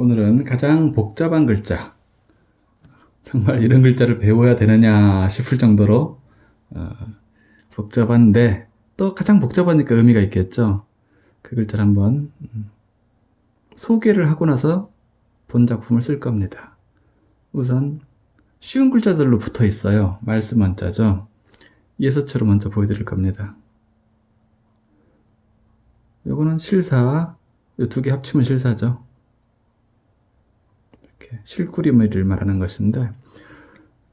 오늘은 가장 복잡한 글자. 정말 이런 글자를 배워야 되느냐 싶을 정도로 어, 복잡한데 또 가장 복잡하니까 의미가 있겠죠? 그 글자를 한번 음, 소개를 하고 나서 본 작품을 쓸 겁니다. 우선 쉬운 글자들로 붙어 있어요. 말씀 한자죠. 예서처럼 먼저 보여드릴 겁니다. 요거는 실사 두개 합치면 실사죠 실구리머리를 말하는 것인데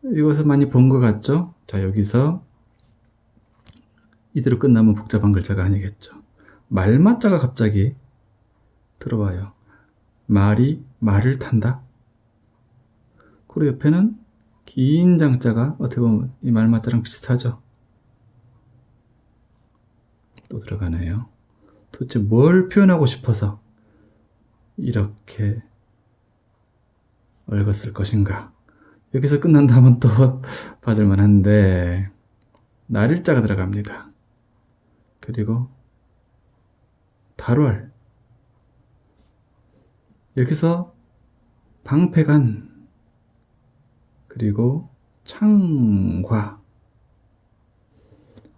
이것을 많이 본 것 같죠? 자 여기서 이대로 끝나면 복잡한 글자가 아니겠죠. 말맞자가 갑자기 들어와요. 말이 말을 탄다. 그리고 옆에는 긴 장자가 어떻게 보면 이 말맞자랑 비슷하죠. 또 들어가네요. 도대체 뭘 표현하고 싶어서 이렇게 읽었을 것인가? 여기서 끝난다면 또 받을만 한데 날일자가 들어갑니다. 그리고 달월 여기서 방패간 그리고 창과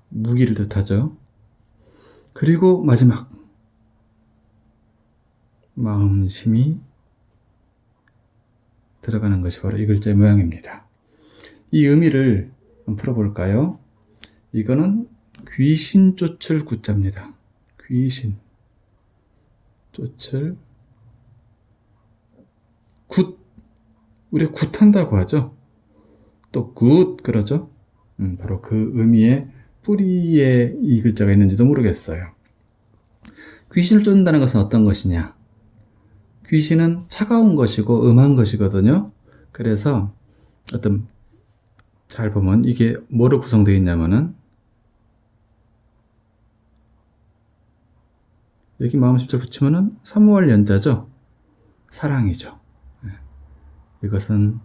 무기를 뜻하죠. 그리고 마지막. 마음심이 들어가는 것이 바로 이 글자의 모양입니다. 이 의미를 풀어볼까요? 이거는 귀신 쫓을 구자입니다. 귀신 쫓을 굿 우리 굿한다고 하죠. 또 굿 그러죠. 음, 바로 그 의미의 뿌리에 이 글자가 있는지도 모르겠어요. 귀신을 쫓는다는 것은 어떤 것이냐? 귀신은 차가운 것이고 음한 것이거든요. 그래서 어떤 잘 보면 이게 뭐로 구성되어 있냐면은 여기 마음 십자 붙이면은 3월 연자죠. 사랑이죠. 네. 이것은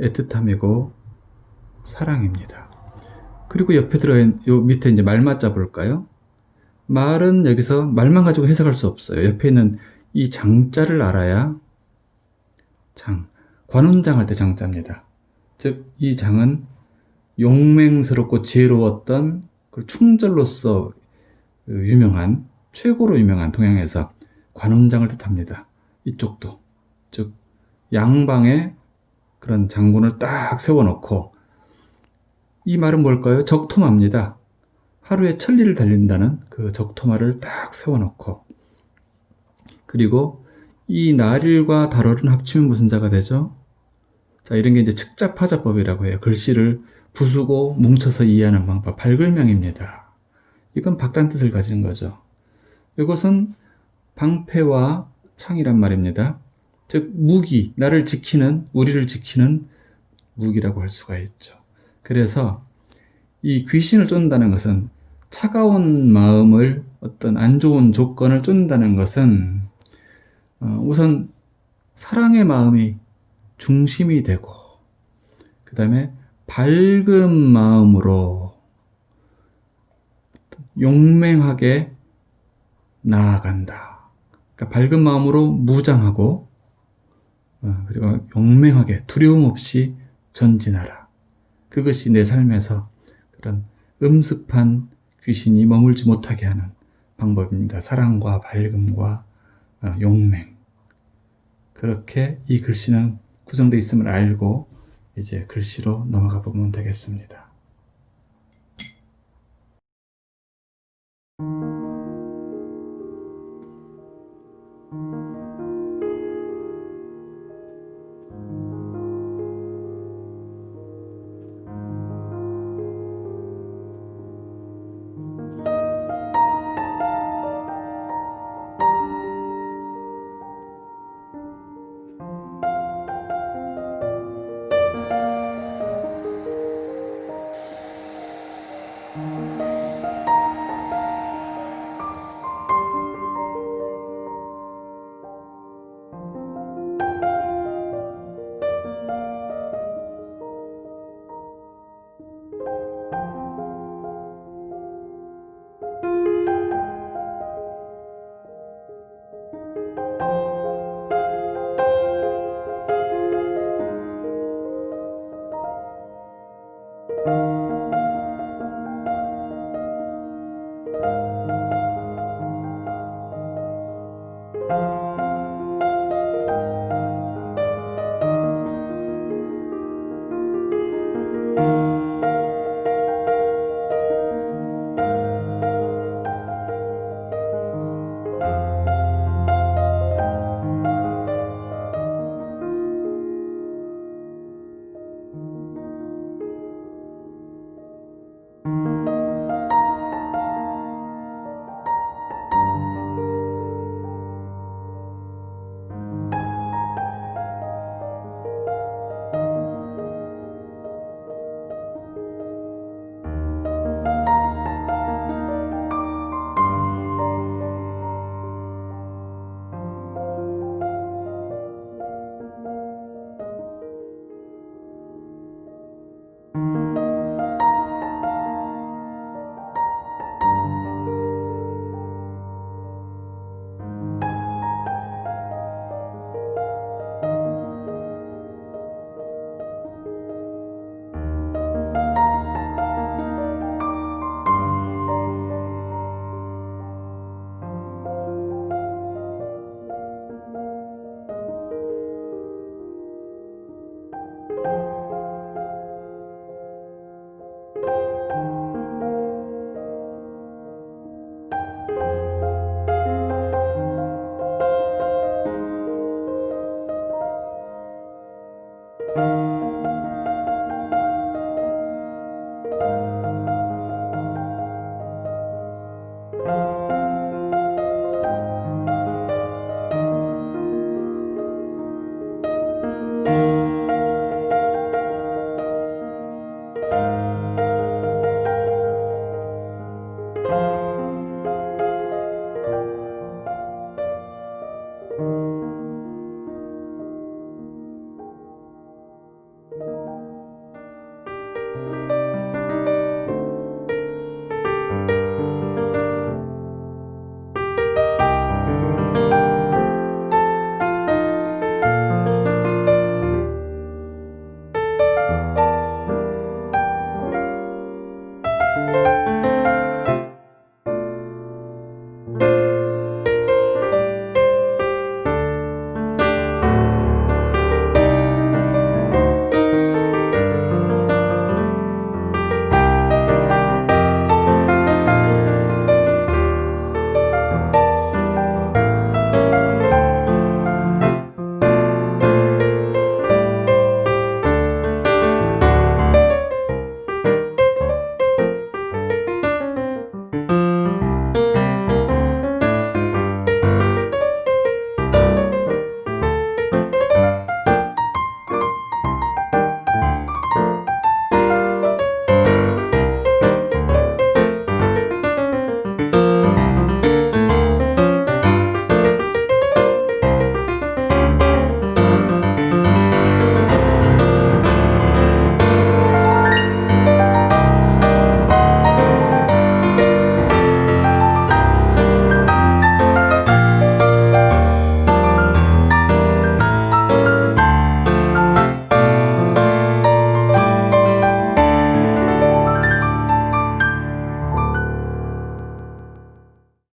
애틋함이고 사랑입니다. 그리고 옆에 들어있는 요 밑에 이제 말맞자 볼까요? 말은 여기서 말만 가지고 해석할 수 없어요. 옆에 있는 이 장자를 알아야 장, 관운장 할 때 장자입니다. 즉, 이 장은 용맹스럽고 지혜로웠던 그 충절로서 유명한, 최고로 유명한 동양에서 관운장을 뜻합니다. 이쪽도. 즉, 양방에 그런 장군을 딱 세워놓고, 이 말은 뭘까요? 적토마입니다. 하루에 천리를 달린다는 그 적토마를 딱 세워놓고, 그리고 이 날일과 달월은 합치면 무슨 자가 되죠? 자, 이런 게 이제 측자파자법이라고 해요. 글씨를 부수고 뭉쳐서 이해하는 방법, 발글명입니다. 이건 박단 뜻을 가지는 거죠. 이것은 방패와 창이란 말입니다. 즉 무기, 나를 지키는, 우리를 지키는 무기라고 할 수가 있죠. 그래서 이 귀신을 쫓는다는 것은 차가운 마음을 어떤 안 좋은 조건을 쫓는다는 것은 어, 우선 사랑의 마음이 중심이 되고 그 다음에 밝은 마음으로 용맹하게 나아간다. 그러니까 밝은 마음으로 무장하고 어, 그리고 용맹하게 두려움 없이 전진하라. 그것이 내 삶에서 그런 음습한 귀신이 머물지 못하게 하는 방법입니다. 사랑과 밝음과 어, 용맹 그렇게 이 글씨는 구성되어 있음을 알고 이제 글씨로 넘어가 보면 되겠습니다.